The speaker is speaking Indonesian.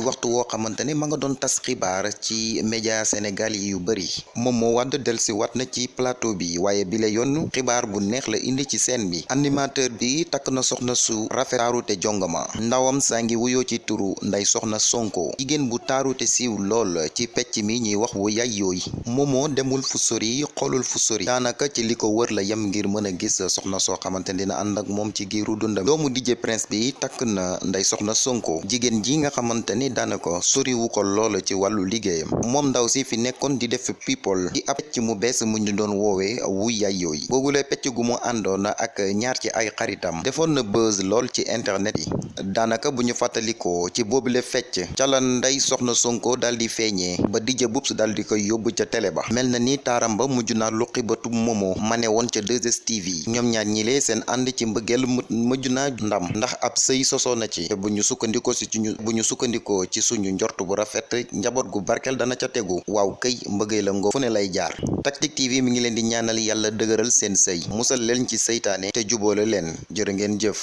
waxtu woo xamante ne ma nga doon tas xibaar ci média Sénégal yi yu bëri Momo Wade delsi wat na ci plateau bi waaye bi la yoon xibaar bu neex la indi ci scène bi. Animateur bi takk na soxna su rafet taaru te jongama. Ndawam saa ngi wuyoo ci turu nday soxna Sonko. Jigéen bu taaru te siiw lool ci pecc mi ñuy wax wu yay yooyu Momo demul fu sori xoolul fu sori. Daanaka ci li ko wër la yem ngir mën gis soxna soo xamante dina ànd ak ci giiru dundam. Doomu DJ Prince bi takk na nday soxna Sonko. Jigéen ji nga ni daanaka soriwu ko lool ci wàllu liggéeyam moom ndaw si fi nekkoon di def people. Di ab pecc mu bees mu ñu doon woowee wu yay yooyu boobule pecc gu mu àndoon ak ñaar ci ay xaritam defoon na buzz lool ci internet yi. Daanaka bu ñu fàttalikoo ci boobule fecc ca la nday soxna Sonko daal di ba DJ Boubs daal di koy yóbbu ca télé ba. Mel na ni taaram ba mujj naa luqi Momo. Mane woon ca 2STV ñoom ñaar ñilee seen ànd ci mbëggeel ndam. Ndax ab sëy sosoo na ci bu ñu sukkandikoo ci ñu bu ñu ci suñu njort bu rafet njaboot gu barkeel dana ca tegu. Waaw këy mbëggee la ngoo fu lay jaar. TV mi ngi leen di ñaanal yàlla dëgëral seen sëy musal leen ci seytaane te juboole leen. Ngeen jëf